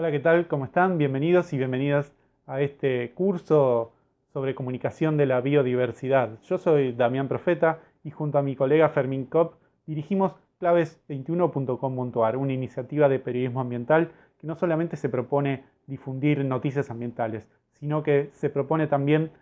Hola, ¿qué tal? ¿Cómo están? Bienvenidos y bienvenidas a este curso sobre comunicación de la biodiversidad. Yo soy Damián Profeta y junto a mi colega Fermín Kopp dirigimos claves21.com.ar, una iniciativa de periodismo ambiental que no solamente se propone difundir noticias ambientales, sino que se propone también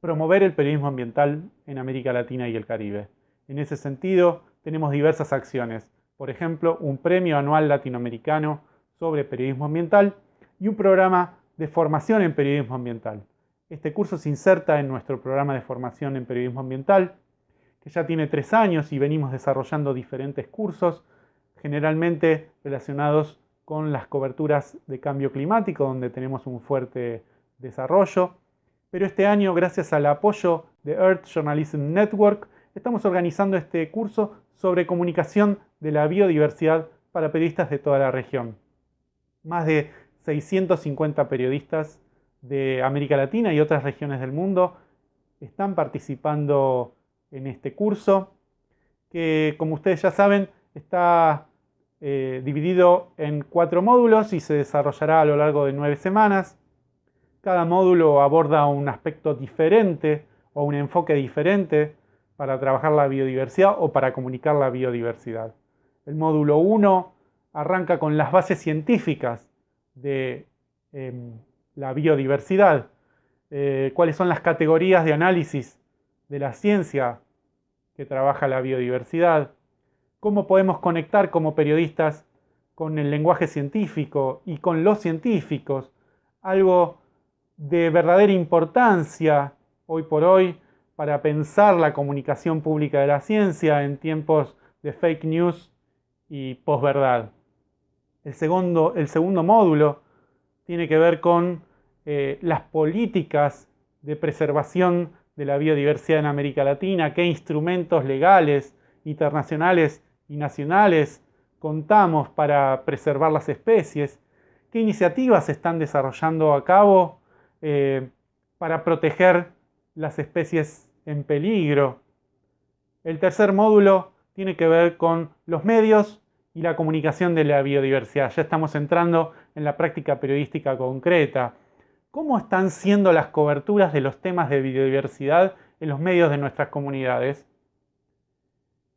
promover el periodismo ambiental en América Latina y el Caribe. En ese sentido, tenemos diversas acciones, por ejemplo, un premio anual latinoamericano sobre periodismo ambiental y un programa de formación en periodismo ambiental. Este curso se inserta en nuestro programa de formación en periodismo ambiental, que ya tiene tres años y venimos desarrollando diferentes cursos, generalmente relacionados con las coberturas de cambio climático, donde tenemos un fuerte desarrollo. Pero este año, gracias al apoyo de Earth Journalism Network, estamos organizando este curso sobre comunicación de la biodiversidad para periodistas de toda la región más de 650 periodistas de América Latina y otras regiones del mundo están participando en este curso, que como ustedes ya saben está eh, dividido en cuatro módulos y se desarrollará a lo largo de nueve semanas. Cada módulo aborda un aspecto diferente o un enfoque diferente para trabajar la biodiversidad o para comunicar la biodiversidad. El módulo 1 arranca con las bases científicas de em, la biodiversidad, eh, cuáles son las categorías de análisis de la ciencia que trabaja la biodiversidad, cómo podemos conectar como periodistas con el lenguaje científico y con los científicos, algo de verdadera importancia hoy por hoy para pensar la comunicación pública de la ciencia en tiempos de fake news y posverdad. El segundo, el segundo módulo tiene que ver con eh, las políticas de preservación de la biodiversidad en América Latina, qué instrumentos legales, internacionales y nacionales contamos para preservar las especies, qué iniciativas se están desarrollando a cabo eh, para proteger las especies en peligro. El tercer módulo tiene que ver con los medios y la comunicación de la biodiversidad. Ya estamos entrando en la práctica periodística concreta. ¿Cómo están siendo las coberturas de los temas de biodiversidad en los medios de nuestras comunidades?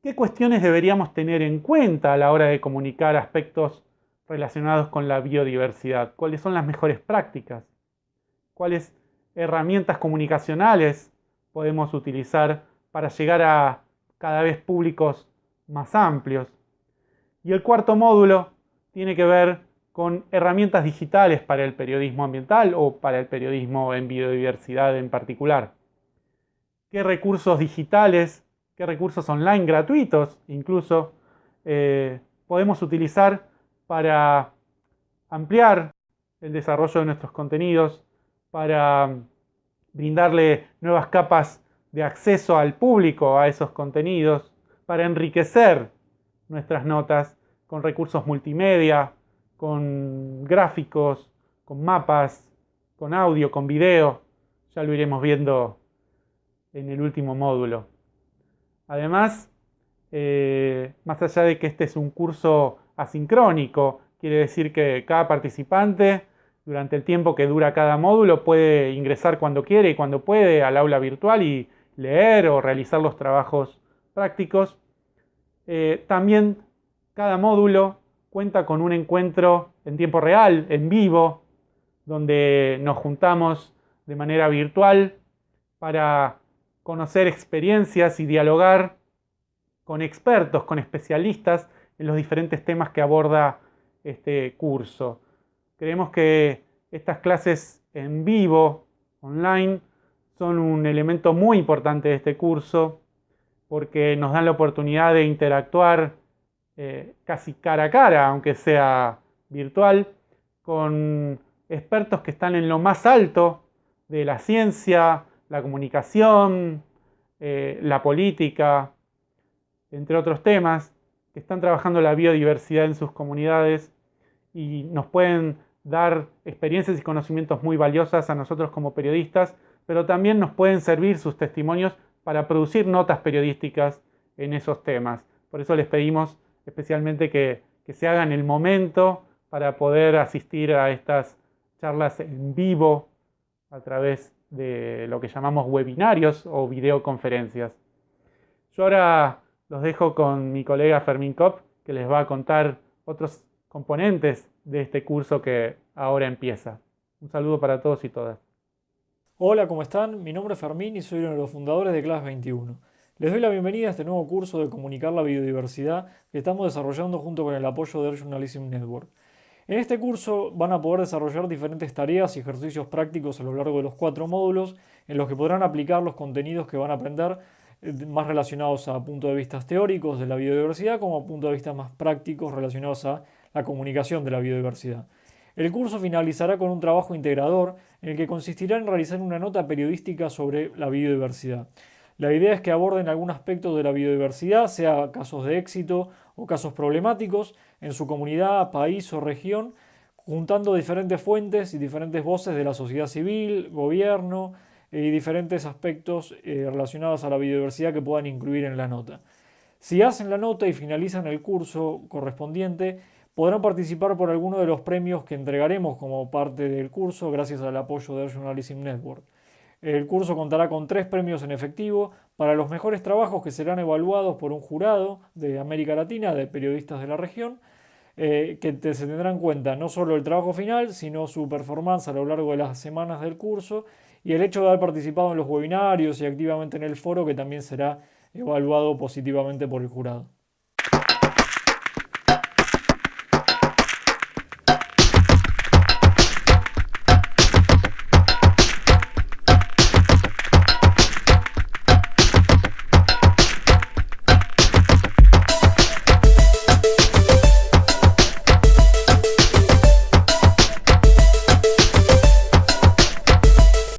¿Qué cuestiones deberíamos tener en cuenta a la hora de comunicar aspectos relacionados con la biodiversidad? ¿Cuáles son las mejores prácticas? ¿Cuáles herramientas comunicacionales podemos utilizar para llegar a cada vez públicos más amplios? Y el cuarto módulo tiene que ver con herramientas digitales para el periodismo ambiental o para el periodismo en biodiversidad en particular. ¿Qué recursos digitales, qué recursos online gratuitos incluso eh, podemos utilizar para ampliar el desarrollo de nuestros contenidos, para brindarle nuevas capas de acceso al público a esos contenidos, para enriquecer nuestras notas con recursos multimedia, con gráficos, con mapas, con audio, con video. Ya lo iremos viendo en el último módulo. Además, eh, más allá de que este es un curso asincrónico, quiere decir que cada participante durante el tiempo que dura cada módulo puede ingresar cuando quiere y cuando puede al aula virtual y leer o realizar los trabajos prácticos. Eh, también cada módulo cuenta con un encuentro en tiempo real, en vivo, donde nos juntamos de manera virtual para conocer experiencias y dialogar con expertos, con especialistas en los diferentes temas que aborda este curso. Creemos que estas clases en vivo, online, son un elemento muy importante de este curso porque nos dan la oportunidad de interactuar eh, casi cara a cara, aunque sea virtual, con expertos que están en lo más alto de la ciencia, la comunicación, eh, la política, entre otros temas, que están trabajando la biodiversidad en sus comunidades y nos pueden dar experiencias y conocimientos muy valiosas a nosotros como periodistas, pero también nos pueden servir sus testimonios para producir notas periodísticas en esos temas. Por eso les pedimos especialmente que, se haga en el momento para poder asistir a estas charlas en vivo a través de lo que llamamos webinarios o videoconferencias. Yo ahora los dejo con mi colega Fermín Kopp, que les va a contar otros componentes de este curso que ahora empieza. Un saludo para todos y todas. Hola, ¿cómo están? Mi nombre es Fermín y soy uno de los fundadores de Class 21. Les doy la bienvenida a este nuevo curso de Comunicar la Biodiversidad que estamos desarrollando junto con el apoyo del Journalism Network. En este curso van a poder desarrollar diferentes tareas y ejercicios prácticos a lo largo de los cuatro módulos en los que podrán aplicar los contenidos que van a aprender eh, más relacionados a puntos de vista teóricos de la biodiversidad como a puntos de vista más prácticos relacionados a la comunicación de la biodiversidad. El curso finalizará con un trabajo integrador en el que consistirá en realizar una nota periodística sobre la biodiversidad. La idea es que aborden algún aspecto de la biodiversidad, sea casos de éxito o casos problemáticos, en su comunidad, país o región, juntando diferentes fuentes y diferentes voces de la sociedad civil, gobierno y diferentes aspectos eh, relacionados a la biodiversidad que puedan incluir en la nota. Si hacen la nota y finalizan el curso correspondiente, podrán participar por alguno de los premios que entregaremos como parte del curso gracias al apoyo de Journalism Network. El curso contará con tres premios en efectivo para los mejores trabajos que serán evaluados por un jurado de América Latina, de periodistas de la región, eh, que se tendrá en cuenta no solo el trabajo final, sino su performance a lo largo de las semanas del curso y el hecho de haber participado en los webinarios y activamente en el foro, que también será evaluado positivamente por el jurado.